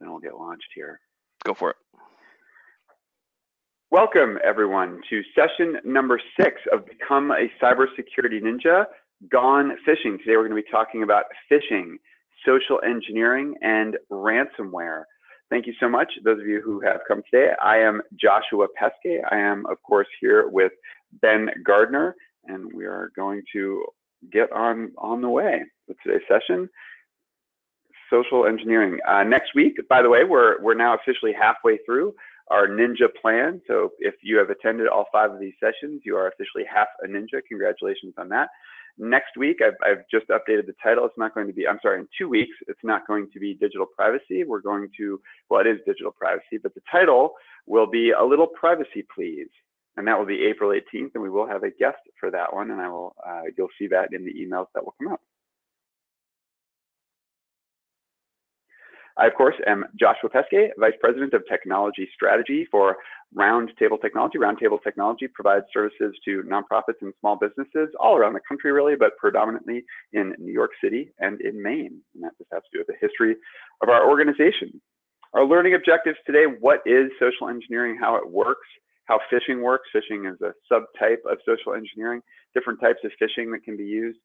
then we'll get launched here. Go for it. Welcome, everyone, to session number six of Become a Cybersecurity Ninja, Gone Phishing. Today, we're going to be talking about phishing, social engineering, and ransomware. Thank you so much, those of you who have come today. I am Joshua Peskay. I am, of course, here with Ben Gardner, and we are going to get on, on the way with today's session social engineering. Uh, next week, by the way, we're, we're now officially halfway through our ninja plan. So if you have attended all five of these sessions, you are officially half a ninja. Congratulations on that. Next week, I've, I've just updated the title. It's not going to be, I'm sorry, in two weeks, it's not going to be digital privacy. We're going to, well, it is digital privacy, but the title will be a little privacy, please. And that will be April 18th, and we will have a guest for that one, and I will, uh, you'll see that in the emails that will come out. I, of course, am Joshua Peskay, Vice President of Technology Strategy for Roundtable Technology. Roundtable Technology provides services to nonprofits and small businesses all around the country, really, but predominantly in New York City and in Maine. And that just has to do with the history of our organization. Our learning objectives today, what is social engineering, how it works, how phishing works. Phishing is a subtype of social engineering, different types of phishing that can be used.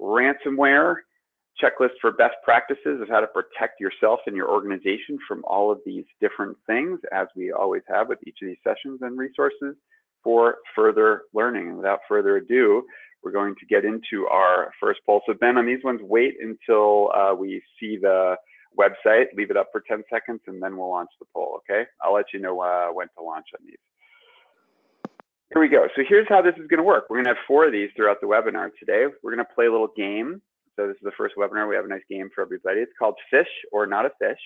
Ransomware, checklist for best practices of how to protect yourself and your organization from all of these different things, as we always have with each of these sessions and resources for further learning. And without further ado, we're going to get into our first poll. So Ben, on these ones, wait until uh, we see the website, leave it up for 10 seconds, and then we'll launch the poll, okay? I'll let you know uh, when to launch on these. Here we go. So here's how this is going to work. We're going to have four of these throughout the webinar today. We're going to play a little game so this is the first webinar. We have a nice game for everybody. It's called Fish or Not a Fish.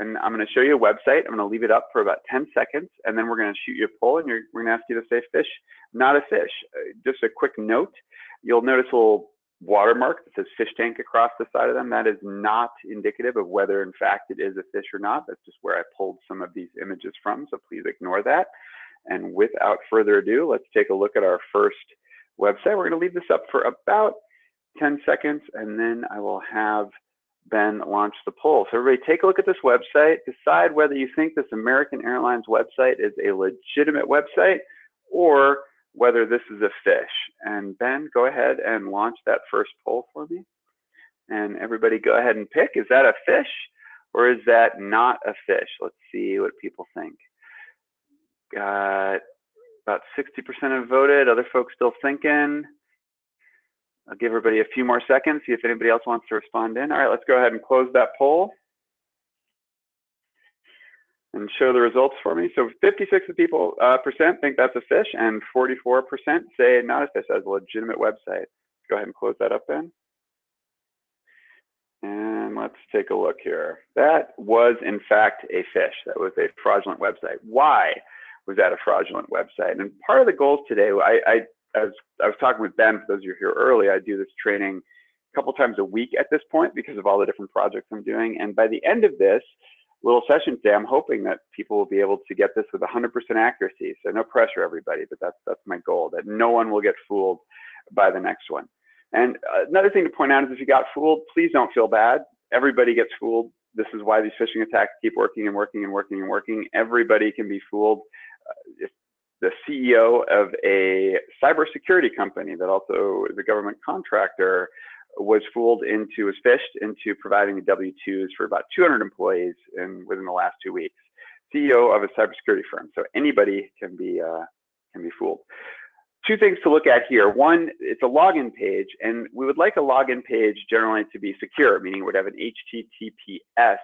And I'm going to show you a website. I'm going to leave it up for about 10 seconds, and then we're going to shoot you a poll, and we're going to ask you to say fish, not a fish. Uh, just a quick note. You'll notice a little watermark that says fish tank across the side of them. That is not indicative of whether, in fact, it is a fish or not. That's just where I pulled some of these images from, so please ignore that. And without further ado, let's take a look at our first website. We're going to leave this up for about 10 seconds, and then I will have Ben launch the poll. So everybody take a look at this website, decide whether you think this American Airlines website is a legitimate website or whether this is a fish. And Ben, go ahead and launch that first poll for me. And everybody go ahead and pick, is that a fish or is that not a fish? Let's see what people think. Got about 60% have voted, other folks still thinking. I'll give everybody a few more seconds, see if anybody else wants to respond in. All right, let's go ahead and close that poll and show the results for me. So 56 of people uh, percent think that's a fish, and 44% say not a fish as a legitimate website. Go ahead and close that up then. And let's take a look here. That was in fact a fish. That was a fraudulent website. Why was that a fraudulent website? And part of the goals today, I, I as I was talking with Ben, for those of you here early, I do this training a couple times a week at this point because of all the different projects I'm doing. And by the end of this little session today, I'm hoping that people will be able to get this with 100% accuracy. So no pressure, everybody, but that's that's my goal. That no one will get fooled by the next one. And another thing to point out is if you got fooled, please don't feel bad. Everybody gets fooled. This is why these phishing attacks keep working and working and working and working. Everybody can be fooled. Uh, if the CEO of a cybersecurity company that also is a government contractor was fooled into, was phished into providing the W-2s for about 200 employees in, within the last two weeks. CEO of a cybersecurity firm. So anybody can be, uh, can be fooled. Two things to look at here. One, it's a login page, and we would like a login page generally to be secure, meaning it would have an HTTPS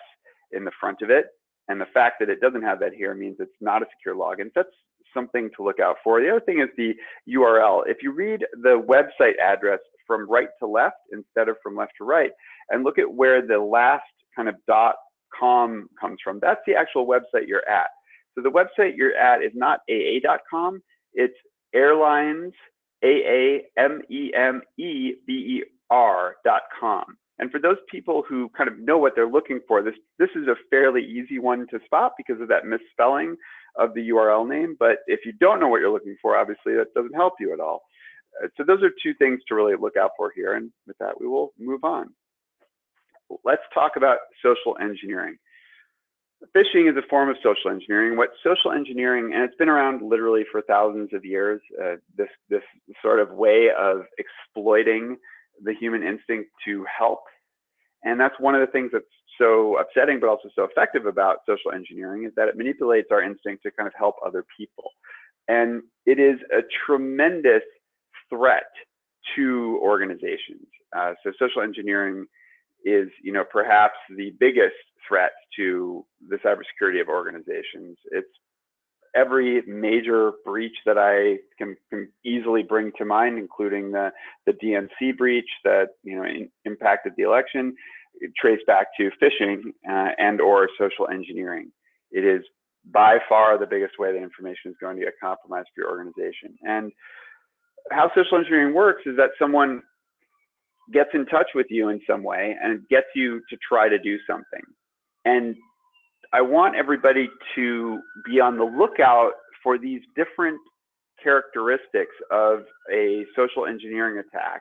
in the front of it. And the fact that it doesn't have that here means it's not a secure login. That's something to look out for. The other thing is the URL. If you read the website address from right to left instead of from left to right, and look at where the last kind of dot com comes from, that's the actual website you're at. So the website you're at is not aa.com, it's airlines, A-A-M-E-M-E-B-E-R.com. And for those people who kind of know what they're looking for, this, this is a fairly easy one to spot because of that misspelling of the URL name. But if you don't know what you're looking for, obviously that doesn't help you at all. Uh, so those are two things to really look out for here. And with that, we will move on. Let's talk about social engineering. phishing is a form of social engineering. What social engineering, and it's been around literally for thousands of years, uh, this, this sort of way of exploiting the human instinct to help. And that's one of the things that's so upsetting, but also so effective about social engineering is that it manipulates our instinct to kind of help other people. And it is a tremendous threat to organizations. Uh, so social engineering is, you know, perhaps the biggest threat to the cybersecurity of organizations. It's every major breach that I can, can, easily bring to mind, including the, the DNC breach that you know in, impacted the election, traced back to phishing uh, and or social engineering. It is by far the biggest way that information is going to get compromised for your organization. And how social engineering works is that someone gets in touch with you in some way and gets you to try to do something. And I want everybody to be on the lookout for these different characteristics of a social engineering attack.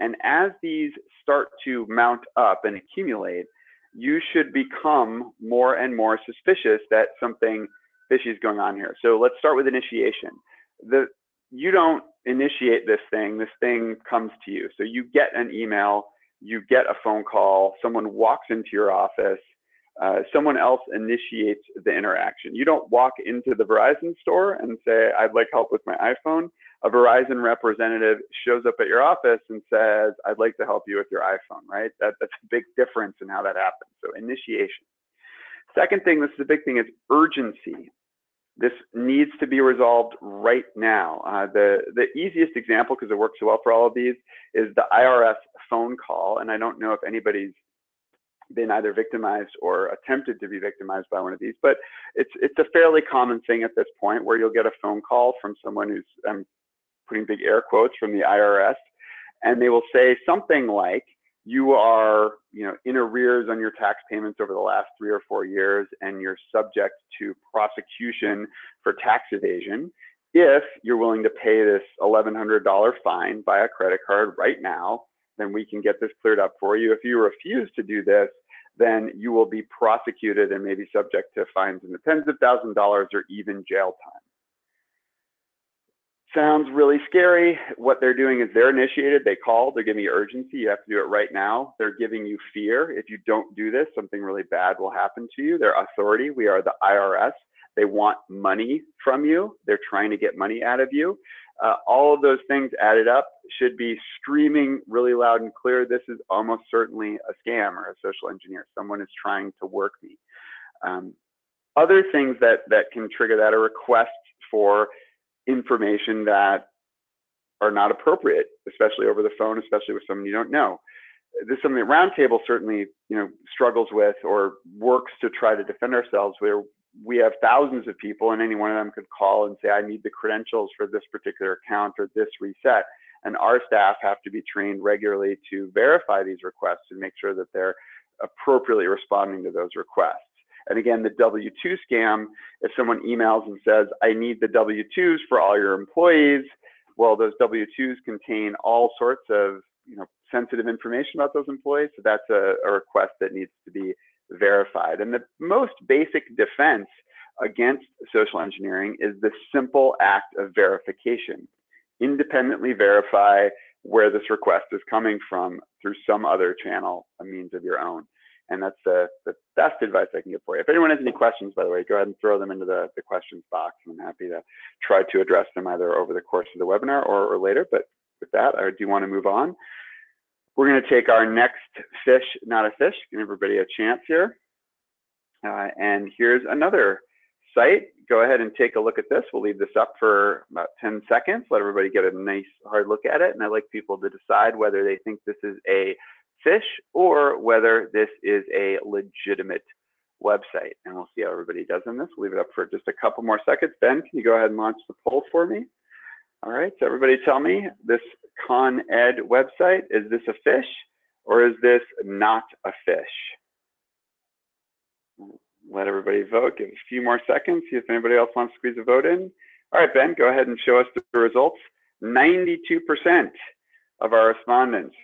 And as these start to mount up and accumulate, you should become more and more suspicious that something fishy is going on here. So let's start with initiation. The, you don't initiate this thing, this thing comes to you. So you get an email, you get a phone call, someone walks into your office, uh, someone else initiates the interaction. You don't walk into the Verizon store and say, I'd like help with my iPhone. A Verizon representative shows up at your office and says, I'd like to help you with your iPhone, right? That, that's a big difference in how that happens. So initiation. Second thing, this is a big thing, is urgency. This needs to be resolved right now. Uh, the, the easiest example, because it works so well for all of these, is the IRS phone call. And I don't know if anybody's been either victimized or attempted to be victimized by one of these, but it's it's a fairly common thing at this point where you'll get a phone call from someone who's I'm putting big air quotes from the IRS, and they will say something like, "You are you know in arrears on your tax payments over the last three or four years, and you're subject to prosecution for tax evasion." If you're willing to pay this $1,100 fine by a credit card right now, then we can get this cleared up for you. If you refuse to do this, then you will be prosecuted and maybe subject to fines in the tens of thousands of dollars or even jail time. Sounds really scary. What they're doing is they're initiated, they call, they're giving you urgency, you have to do it right now. They're giving you fear. If you don't do this, something really bad will happen to you. Their authority, we are the IRS. They want money from you. They're trying to get money out of you. Uh, all of those things added up should be streaming really loud and clear. This is almost certainly a scam or a social engineer. Someone is trying to work me. Um, other things that that can trigger that are requests for information that are not appropriate, especially over the phone, especially with someone you don't know. This is something that Roundtable certainly, you know, struggles with or works to try to defend ourselves. Where we have thousands of people and any one of them could call and say, I need the credentials for this particular account or this reset. And our staff have to be trained regularly to verify these requests and make sure that they're appropriately responding to those requests. And again, the W-2 scam, if someone emails and says, I need the W-2s for all your employees, well, those W-2s contain all sorts of you know, sensitive information about those employees. So that's a, a request that needs to be verified. And the most basic defense against social engineering is the simple act of verification. Independently verify where this request is coming from through some other channel, a means of your own. And that's the, the best advice I can give for you. If anyone has any questions, by the way, go ahead and throw them into the, the questions box. I'm happy to try to address them either over the course of the webinar or, or later. But with that, I do want to move on. We're going to take our next fish, not a fish, give everybody a chance here. Uh, and here's another site. Go ahead and take a look at this. We'll leave this up for about 10 seconds, let everybody get a nice hard look at it. And I'd like people to decide whether they think this is a fish or whether this is a legitimate website. And we'll see how everybody does in this. We'll leave it up for just a couple more seconds. Ben, can you go ahead and launch the poll for me? All right, so everybody tell me, this Con Ed website, is this a fish or is this not a fish? Let everybody vote, give a few more seconds, see if anybody else wants to squeeze a vote in. All right, Ben, go ahead and show us the results. 92% of our respondents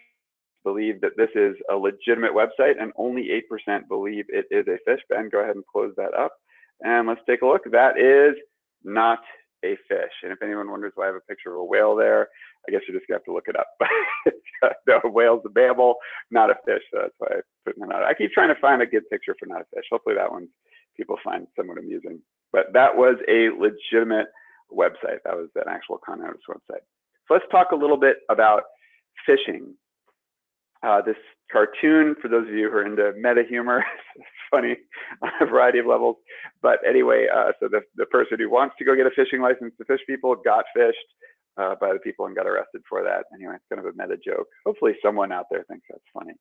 believe that this is a legitimate website and only 8% believe it is a fish. Ben, go ahead and close that up. And let's take a look. That is not a fish. And if anyone wonders why I have a picture of a whale there, I guess you're just gonna have to look it up. no, whale's a mammal, not a fish. So that's why I put that out. I keep trying to find a good picture for not a fish. Hopefully that one people find somewhat amusing. But that was a legitimate website. That was an actual Con Edis website. So let's talk a little bit about phishing. Uh, this cartoon, for those of you who are into meta humor, it's funny on a variety of levels. But anyway, uh, so the, the person who wants to go get a fishing license to fish people got fished uh, by the people and got arrested for that. Anyway, it's kind of a meta joke. Hopefully someone out there thinks that's funny.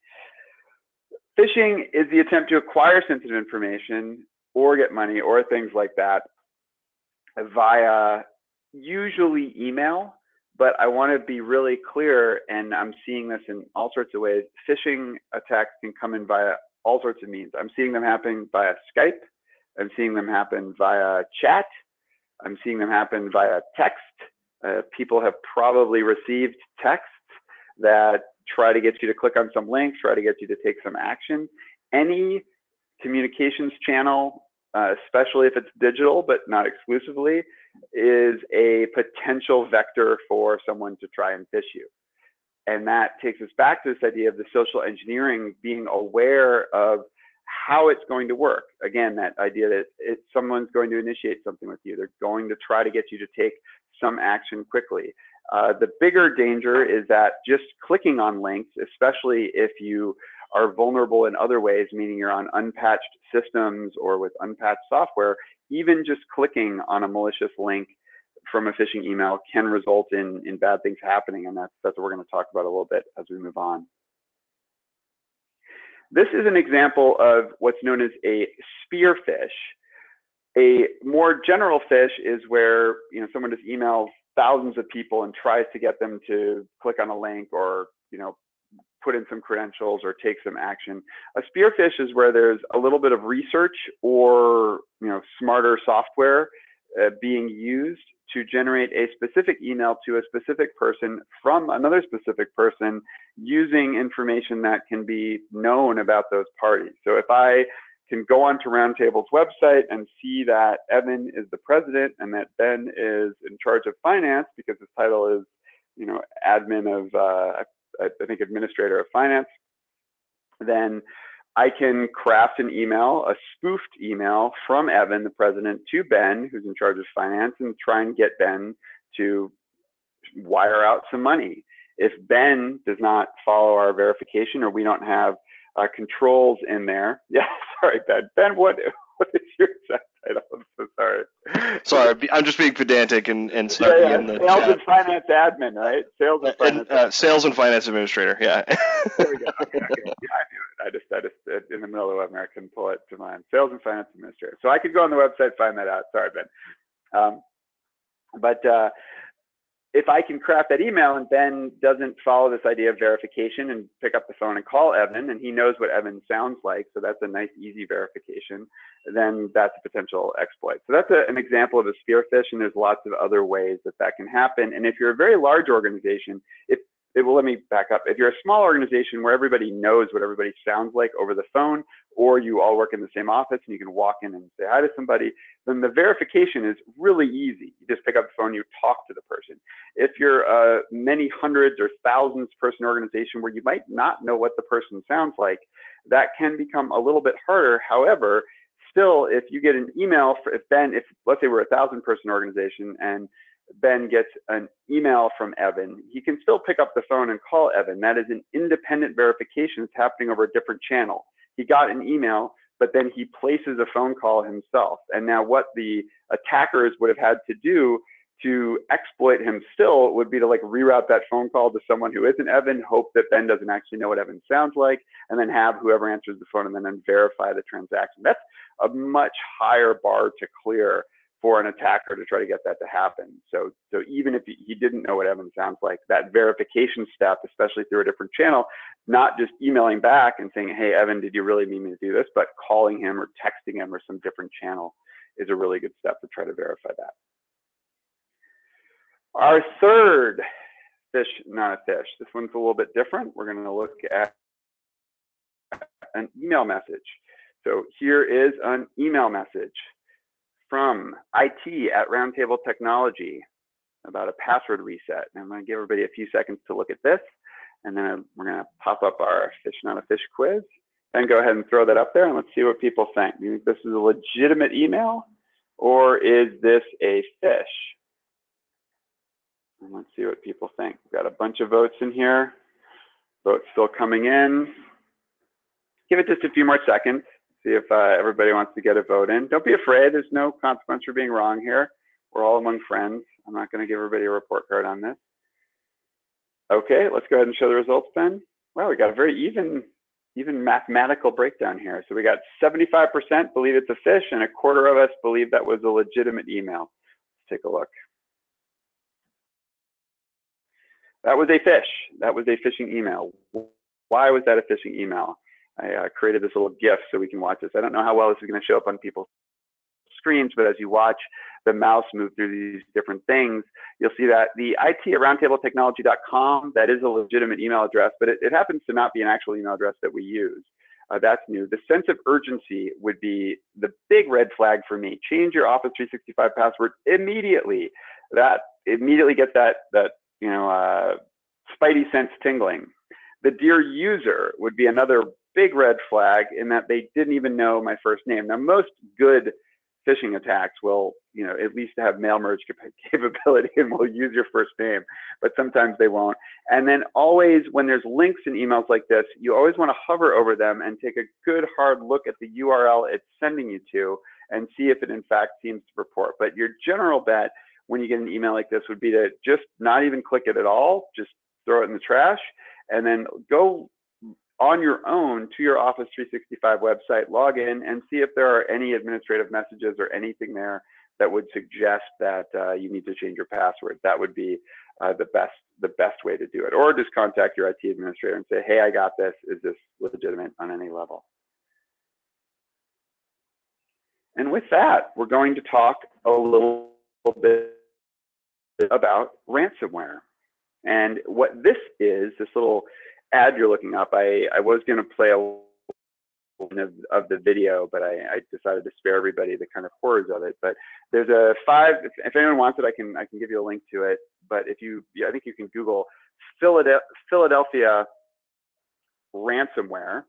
Phishing is the attempt to acquire sensitive information or get money or things like that via usually email but I want to be really clear, and I'm seeing this in all sorts of ways. Phishing attacks can come in via all sorts of means. I'm seeing them happen via Skype. I'm seeing them happen via chat. I'm seeing them happen via text. Uh, people have probably received texts that try to get you to click on some link, try to get you to take some action. Any communications channel, uh, especially if it's digital, but not exclusively, is a potential vector for someone to try and fish you. And that takes us back to this idea of the social engineering being aware of how it's going to work. Again, that idea that it, someone's going to initiate something with you. They're going to try to get you to take some action quickly. Uh, the bigger danger is that just clicking on links, especially if you are vulnerable in other ways, meaning you're on unpatched systems or with unpatched software, even just clicking on a malicious link from a phishing email can result in, in bad things happening. And that's, that's what we're going to talk about a little bit as we move on. This is an example of what's known as a spear phish. A more general fish is where you know someone just emails thousands of people and tries to get them to click on a link or you know put in some credentials or take some action. A spearfish is where there's a little bit of research or you know smarter software uh, being used to generate a specific email to a specific person from another specific person using information that can be known about those parties. So if I can go onto Roundtable's website and see that Evan is the president and that Ben is in charge of finance because his title is, you know, admin of, uh, I think administrator of finance, then I can craft an email, a spoofed email from Evan, the president, to Ben, who's in charge of finance, and try and get Ben to wire out some money. If Ben does not follow our verification or we don't have uh, controls in there, yeah, sorry, Ben. Ben, what what is your exact title? I'm so sorry. Sorry, I'm just being pedantic and and yeah, yeah. in the sales chat. and finance admin, right? Sales and finance. And, uh, sales and finance administrator. Yeah. there we go. Okay, okay. Yeah, I knew it. I just, I just, uh, in the middle of the webinar, couldn't pull it to mind. Sales and finance administrator. So I could go on the website find that out. Sorry, Ben. Um, but uh, if I can craft that email and Ben doesn't follow this idea of verification and pick up the phone and call Evan and he knows what Evan sounds like, so that's a nice easy verification, then that's a potential exploit. So that's a, an example of a spearfish, and there's lots of other ways that that can happen. And if you're a very large organization, if it will let me back up. If you're a small organization where everybody knows what everybody sounds like over the phone, or you all work in the same office and you can walk in and say hi to somebody, then the verification is really easy. You just pick up the phone, you talk to the person. If you're a many hundreds or thousands person organization where you might not know what the person sounds like, that can become a little bit harder. However, still, if you get an email, for, if Ben, if let's say we're a thousand person organization and Ben gets an email from Evan, he can still pick up the phone and call Evan. That is an independent verification that's happening over a different channel. He got an email, but then he places a phone call himself. And now what the attackers would have had to do to exploit him still would be to like reroute that phone call to someone who isn't Evan, hope that Ben doesn't actually know what Evan sounds like, and then have whoever answers the phone and then verify the transaction. That's a much higher bar to clear for an attacker to try to get that to happen. So, so even if he didn't know what Evan sounds like, that verification step, especially through a different channel, not just emailing back and saying, "Hey, Evan, did you really mean me to do this?" but calling him or texting him or some different channel is a really good step to try to verify that. Our third fish, not a fish. This one's a little bit different. We're going to look at an email message. So here is an email message from IT at Roundtable Technology about a password reset. And I'm going to give everybody a few seconds to look at this, and then we're going to pop up our fish not a fish quiz, and go ahead and throw that up there, and let's see what people think. Do you think this is a legitimate email, or is this a fish? And let's see what people think. We've got a bunch of votes in here. Votes still coming in. Give it just a few more seconds. See if uh, everybody wants to get a vote in. Don't be afraid. There's no consequence for being wrong here. We're all among friends. I'm not going to give everybody a report card on this. Okay, let's go ahead and show the results, Ben. Wow, we got a very even, even mathematical breakdown here. So we got 75% believe it's a fish, and a quarter of us believe that was a legitimate email. Let's take a look. That was a fish. That was a phishing email. Why was that a phishing email? I uh, created this little GIF so we can watch this. I don't know how well this is going to show up on people's screens, but as you watch the mouse move through these different things, you'll see that the IT at roundtabletechnology.com, that is a legitimate email address, but it, it happens to not be an actual email address that we use. Uh, that's new. The sense of urgency would be the big red flag for me. Change your Office 365 password immediately. That immediately gets that that you know, uh, spidey sense tingling. The dear user would be another big red flag in that they didn't even know my first name. Now, most good phishing attacks will, you know, at least have mail merge capability and will use your first name, but sometimes they won't. And then always, when there's links in emails like this, you always want to hover over them and take a good hard look at the URL it's sending you to and see if it in fact seems to report. But your general bet when you get an email like this would be to just not even click it at all, just throw it in the trash, and then go on your own to your Office 365 website, log in, and see if there are any administrative messages or anything there that would suggest that uh, you need to change your password. That would be uh, the best the best way to do it. Or just contact your IT administrator and say, hey, I got this. Is this legitimate on any level? And with that, we're going to talk a little bit about ransomware. And what this is, this little ad you're looking up, I, I was going to play a of, of the video, but I, I, decided to spare everybody the kind of horrors of it. But there's a five. If, if, anyone wants it, I can I can give you a link to it. But if you, yeah, I think you can Google Philadelphia, Philadelphia ransomware,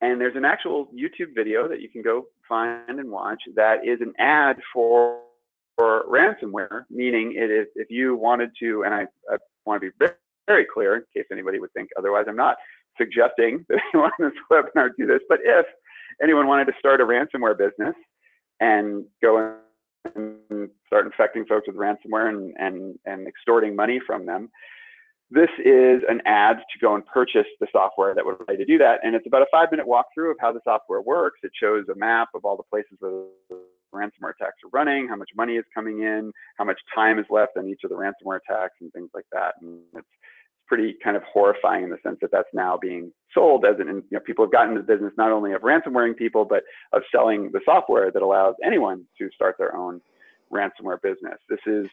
and there's an actual YouTube video that you can go find and watch. That is an ad for for ransomware, meaning it is if you wanted to, and I, I want to be very, very clear in case anybody would think otherwise, I'm not suggesting that anyone on this webinar do this, but if anyone wanted to start a ransomware business and go and start infecting folks with ransomware and, and, and extorting money from them, this is an ad to go and purchase the software that would allow you to do that. And it's about a five minute walkthrough of how the software works. It shows a map of all the places where ransomware attacks are running, how much money is coming in, how much time is left on each of the ransomware attacks, and things like that. And it's pretty kind of horrifying in the sense that that's now being sold as an, you know, people have gotten into the business not only of ransomwaring people, but of selling the software that allows anyone to start their own ransomware business. This is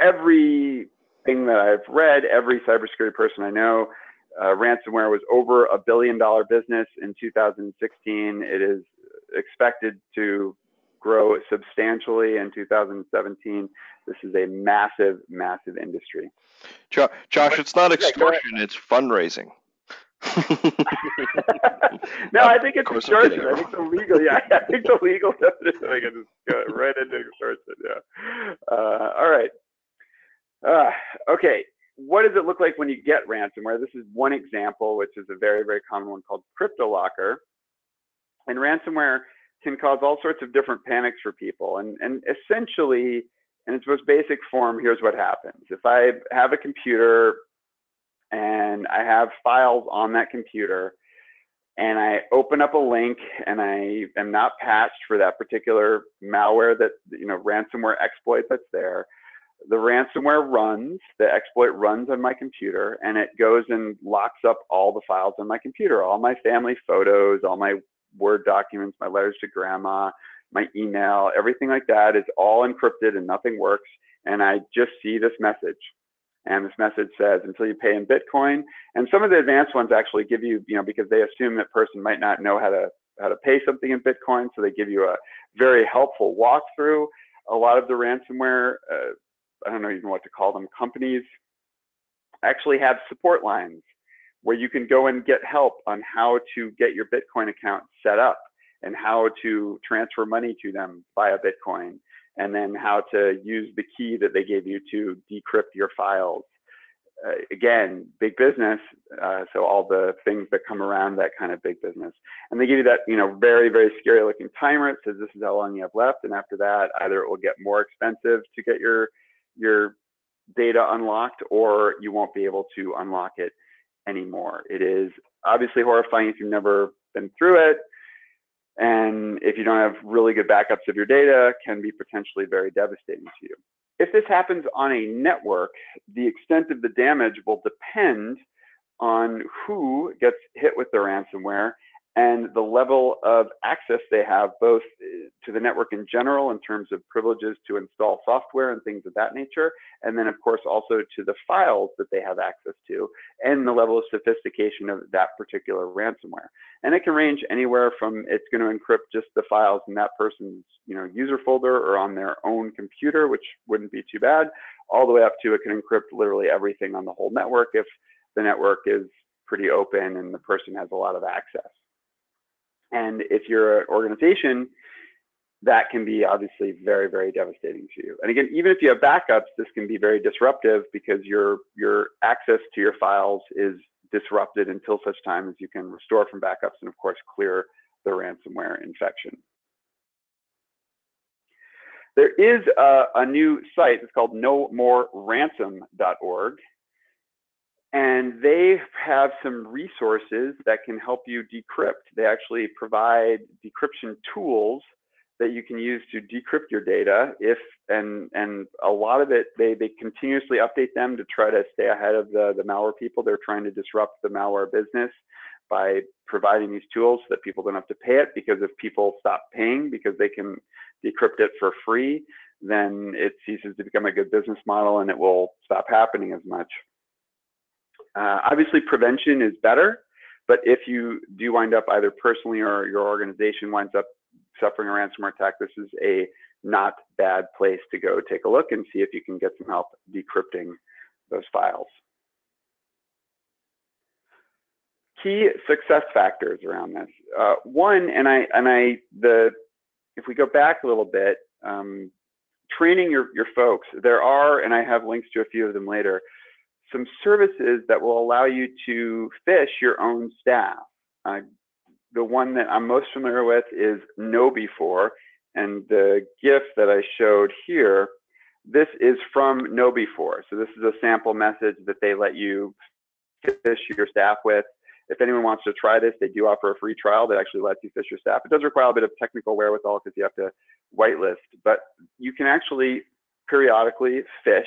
everything that I've read, every cybersecurity person I know, uh, ransomware was over a billion dollar business in 2016. It is expected to grow substantially in 2017. This is a massive, massive industry. Josh, it's not extortion, it's fundraising. no, I think it's extortion. I think the legal, yeah, I think the legal definition. I can just go right into extortion. Yeah. Uh, all right. Uh, okay. What does it look like when you get ransomware? This is one example, which is a very, very common one called CryptoLocker. And ransomware can cause all sorts of different panics for people. And, and essentially, in its most basic form, here's what happens. If I have a computer and I have files on that computer, and I open up a link and I am not patched for that particular malware that, you know, ransomware exploit that's there, the ransomware runs, the exploit runs on my computer, and it goes and locks up all the files on my computer, all my family photos, all my Word documents, my letters to grandma, my email, everything like that is all encrypted and nothing works. And I just see this message. And this message says, until you pay in Bitcoin. And some of the advanced ones actually give you, you know, because they assume that person might not know how to how to pay something in Bitcoin, so they give you a very helpful walkthrough. A lot of the ransomware, uh, I don't know even what to call them, companies actually have support lines where you can go and get help on how to get your Bitcoin account set up and how to transfer money to them via Bitcoin and then how to use the key that they gave you to decrypt your files. Uh, again, big business. Uh, so all the things that come around that kind of big business, and they give you that you know very very scary looking timer. It says this is how long you have left, and after that, either it will get more expensive to get your your data unlocked, or you won't be able to unlock it anymore. It is obviously horrifying if you've never been through it. And if you don't have really good backups of your data, can be potentially very devastating to you. If this happens on a network, the extent of the damage will depend on who gets hit with the ransomware and the level of access they have both uh, to the network in general in terms of privileges to install software and things of that nature, and then of course also to the files that they have access to and the level of sophistication of that particular ransomware. And it can range anywhere from it's going to encrypt just the files in that person's you know user folder or on their own computer, which wouldn't be too bad, all the way up to it can encrypt literally everything on the whole network if the network is pretty open and the person has a lot of access. And if you're an organization, that can be obviously very, very devastating to you. And again, even if you have backups, this can be very disruptive because your your access to your files is disrupted until such time as you can restore from backups and of course clear the ransomware infection. There is a, a new site, it's called nomoreransom.org, and they have some resources that can help you decrypt. They actually provide decryption tools that you can use to decrypt your data if and and a lot of it they they continuously update them to try to stay ahead of the the malware people they're trying to disrupt the malware business by providing these tools so that people don't have to pay it because if people stop paying because they can decrypt it for free then it ceases to become a good business model and it will stop happening as much uh, obviously, prevention is better, but if you do wind up either personally or your organization winds up suffering a ransomware attack, this is a not bad place to go take a look and see if you can get some help decrypting those files. Key success factors around this. Uh, one, and I and I the if we go back a little bit, um, training your your folks. There are, and I have links to a few of them later some services that will allow you to fish your own staff. Uh, the one that I'm most familiar with is KnowBe4, and the GIF that I showed here, this is from KnowBe4. So this is a sample message that they let you fish your staff with. If anyone wants to try this, they do offer a free trial that actually lets you fish your staff. It does require a bit of technical wherewithal because you have to whitelist, but you can actually periodically phish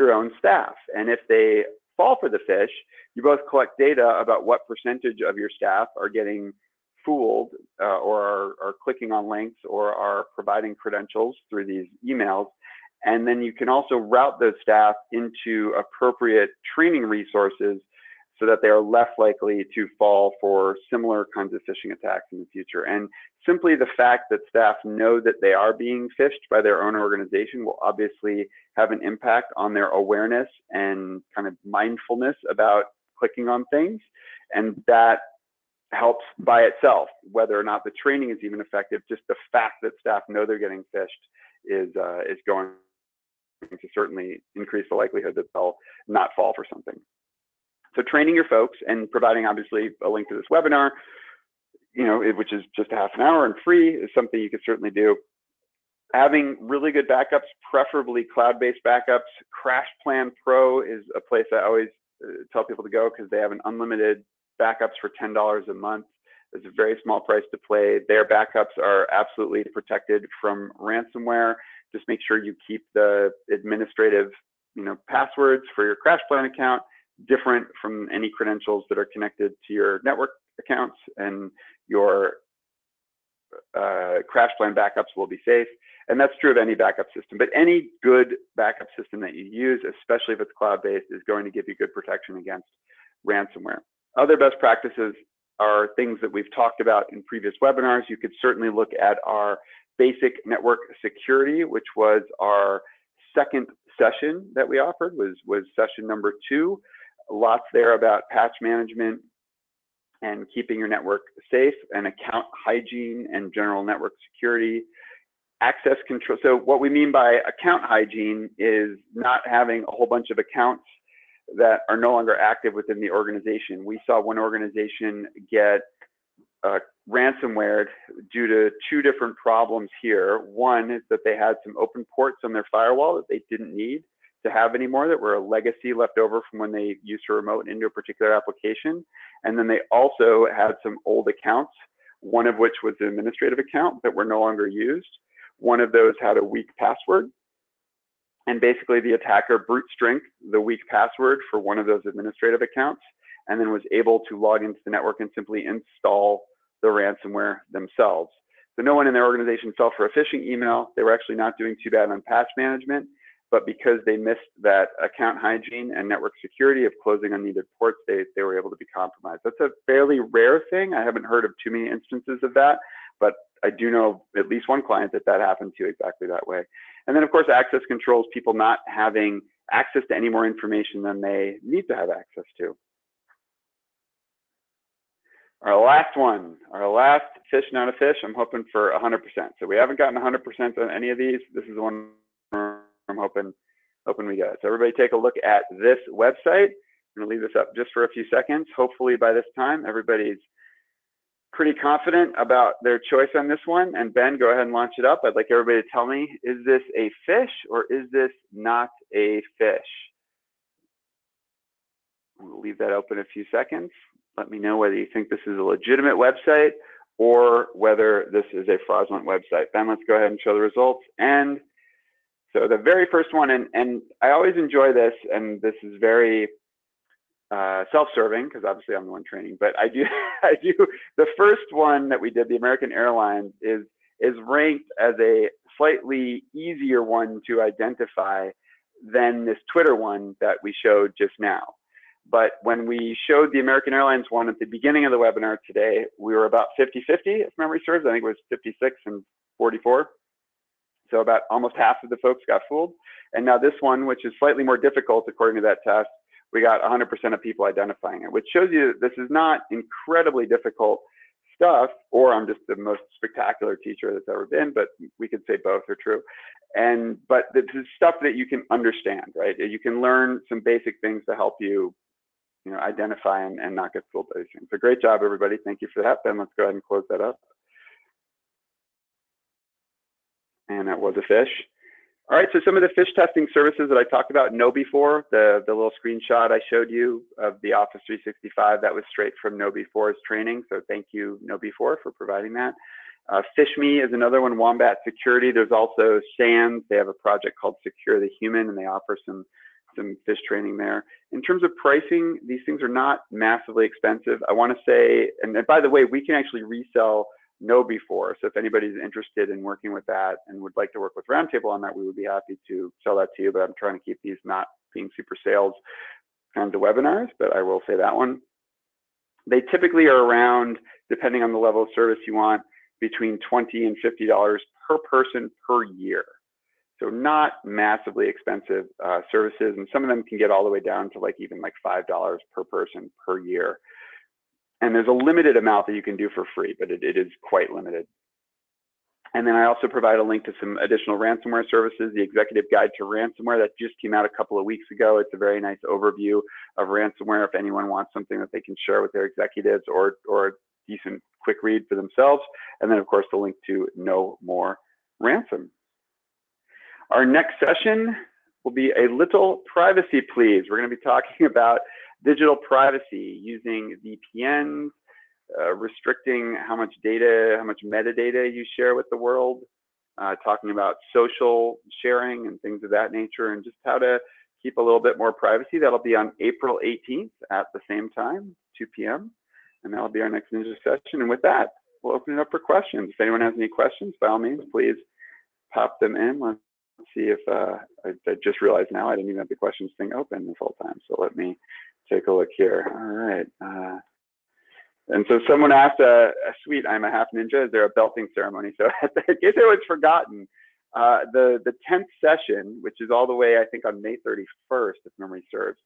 your own staff. And if they fall for the fish, you both collect data about what percentage of your staff are getting fooled uh, or are, are, clicking on links or are providing credentials through these emails. And then you can also route those staff into appropriate training resources so that they are less likely to fall for similar kinds of phishing attacks in the future. And simply the fact that staff know that they are being phished by their own organization will obviously have an impact on their awareness and kind of mindfulness about clicking on things. And that helps by itself, whether or not the training is even effective, just the fact that staff know they're getting phished is, uh, is going to certainly increase the likelihood that they'll not fall for something. So training your folks and providing obviously a link to this webinar, you know, which is just a half an hour and free is something you can certainly do. Having really good backups, preferably cloud-based backups. CrashPlan Pro is a place I always uh, tell people to go because they have an unlimited backups for $10 a month. It's a very small price to play. Their backups are absolutely protected from ransomware. Just make sure you keep the administrative, you know, passwords for your CrashPlan account different from any credentials that are connected to your network accounts and your uh, CrashPlan backups will be safe. And that's true of any backup system, but any good backup system that you use, especially if it's cloud-based, is going to give you good protection against ransomware. Other best practices are things that we've talked about in previous webinars. You could certainly look at our basic network security, which was our second session that we offered, was, was session number two. Lots there about patch management and keeping your network safe and account hygiene and general network security access control. So what we mean by account hygiene is not having a whole bunch of accounts that are no longer active within the organization. We saw one organization get uh, ransomware due to two different problems here. One is that they had some open ports on their firewall that they didn't need to have anymore that were a legacy left over from when they used to remote into a particular application. And then they also had some old accounts, one of which was an administrative account that were no longer used. One of those had a weak password. And basically the attacker brute strength the weak password for one of those administrative accounts and then was able to log into the network and simply install the ransomware themselves. So no one in their organization fell for a phishing email. They were actually not doing too bad on patch management, but because they missed that account hygiene and network security of closing unneeded ports, they, they were able to be compromised. That's a fairly rare thing. I haven't heard of too many instances of that, but I do know at least one client that that happened to exactly that way. And then of course, access controls, people not having access to any more information than they need to have access to. Our last one, our last fish, not a fish, I'm hoping for 100%. So we haven't gotten 100% on any of these. This is the one I'm hoping, hoping we get. So everybody take a look at this website. I'm gonna leave this up just for a few seconds. Hopefully by this time, everybody's pretty confident about their choice on this one. And Ben, go ahead and launch it up. I'd like everybody to tell me, is this a fish or is this not a fish? We'll leave that open a few seconds. Let me know whether you think this is a legitimate website or whether this is a fraudulent website. Ben, let's go ahead and show the results. And so the very first one, and, and I always enjoy this, and this is very uh, self-serving because obviously I'm the one training, but I do, I do, the first one that we did, the American Airlines is, is ranked as a slightly easier one to identify than this Twitter one that we showed just now. But when we showed the American Airlines one at the beginning of the webinar today, we were about 50-50, if memory serves. I think it was 56 and 44. So about almost half of the folks got fooled. And now this one, which is slightly more difficult according to that test, we got 100% of people identifying it, which shows you that this is not incredibly difficult stuff, or I'm just the most spectacular teacher that's ever been, but we could say both are true. And, but this is stuff that you can understand, right? You can learn some basic things to help you you know, identify and, and not get fooled by these things. So great job, everybody. Thank you for that. Ben, let's go ahead and close that up. And that was a fish. All right, so some of the fish testing services that I talked about KnowBe4, the, the little screenshot I showed you of the Office 365, that was straight from KnowBe4's training. So thank you, KnowBe4, for providing that. Uh, PhishMe is another one, Wombat Security. There's also SANS. They have a project called Secure the Human, and they offer some some fish training there. In terms of pricing, these things are not massively expensive. I want to say, and by the way, we can actually resell KnowBe4. So if anybody's interested in working with that and would like to work with Roundtable on that, we would be happy to sell that to you. But I'm trying to keep these not being super sales kind of webinars, but I will say that one. They typically are around, depending on the level of service you want, between 20 and $50 per person per year. So not massively expensive uh, services, and some of them can get all the way down to like even like five dollars per person per year. And there's a limited amount that you can do for free, but it, it is quite limited. And then I also provide a link to some additional ransomware services, the Executive Guide to Ransomware that just came out a couple of weeks ago. It's a very nice overview of ransomware if anyone wants something that they can share with their executives or, or a decent quick read for themselves. And then of course the link to No More Ransom. Our next session will be a little privacy please. We're going to be talking about digital privacy using VPNs, uh, restricting how much data, how much metadata you share with the world, uh, talking about social sharing and things of that nature, and just how to keep a little bit more privacy. That'll be on April 18th at the same time, 2 p.m. And that'll be our next ninja session. And with that, we'll open it up for questions. If anyone has any questions, by all means, please pop them in. Let's see if uh, I, I, just realized now I didn't even have the questions thing open this whole time. So let me take a look here. All right. Uh, and so someone asked, uh, sweet, I'm a half ninja. Is there a belting ceremony? So in case it was forgotten, uh, the the 10th session, which is all the way I think on May 31st, if memory serves,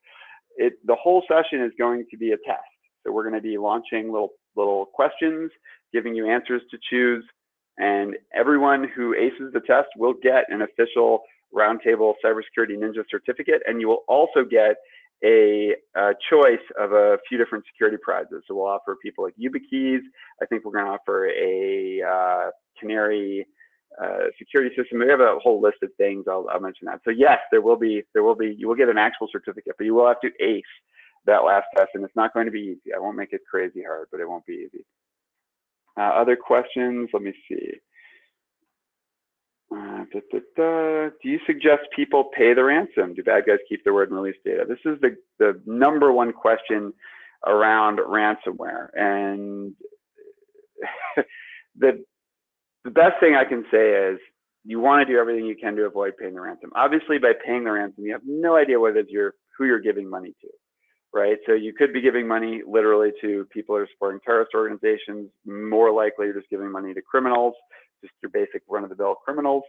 it the whole session is going to be a test. So we're going to be launching little little questions, giving you answers to choose, and everyone who aces the test will get an official Roundtable Cybersecurity Ninja certificate, and you will also get a, a, choice of a few different security prizes. So we'll offer people like YubiKeys. I think we're going to offer a uh, Canary uh, security system. We have a whole list of things. I'll, I'll, mention that. So yes, there will be there will be you will get an actual certificate, but you will have to ace that last test, and it's not going to be easy. I won't make it crazy hard, but it won't be easy. Uh, other questions? Let me see. Uh, da, da, da. Do you suggest people pay the ransom? Do bad guys keep their word and release data? This is the, the number one question around ransomware. And the, the best thing I can say is you want to do everything you can to avoid paying the ransom. Obviously, by paying the ransom, you have no idea what it is you're, who you're giving money to, right? So you could be giving money literally to people who are supporting terrorist organizations. More likely, you're just giving money to criminals just your basic run-of-the-mill criminals,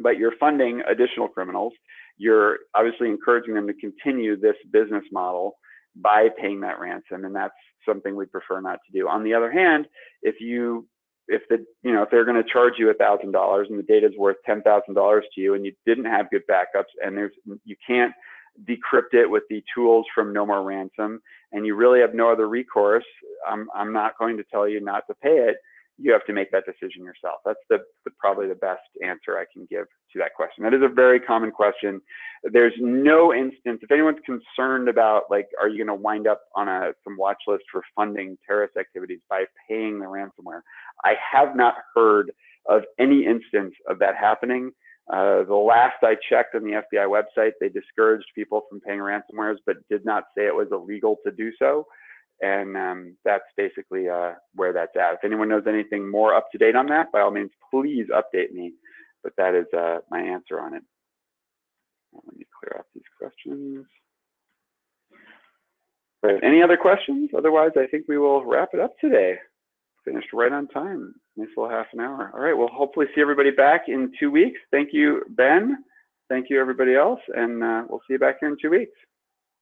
but you're funding additional criminals. You're obviously encouraging them to continue this business model by paying that ransom, and that's something we prefer not to do. On the other hand, if you if the you know if they're going to charge you thousand dollars and the data is worth ten thousand dollars to you and you didn't have good backups and there's you can't decrypt it with the tools from No More Ransom and you really have no other recourse, I'm I'm not going to tell you not to pay it you have to make that decision yourself. That's the, the, probably the best answer I can give to that question. That is a very common question. There's no instance, if anyone's concerned about like, are you going to wind up on a some watch list for funding terrorist activities by paying the ransomware? I have not heard of any instance of that happening. Uh, the last I checked on the FBI website, they discouraged people from paying ransomwares, but did not say it was illegal to do so and um, that's basically uh, where that's at. If anyone knows anything more up to date on that, by all means, please update me. But that is uh, my answer on it. Let me clear out these questions. Any other questions? Otherwise, I think we will wrap it up today. Finished right on time. Nice little half an hour. All right. We'll hopefully see everybody back in two weeks. Thank you, Ben. Thank you, everybody else. And uh, we'll see you back here in two weeks.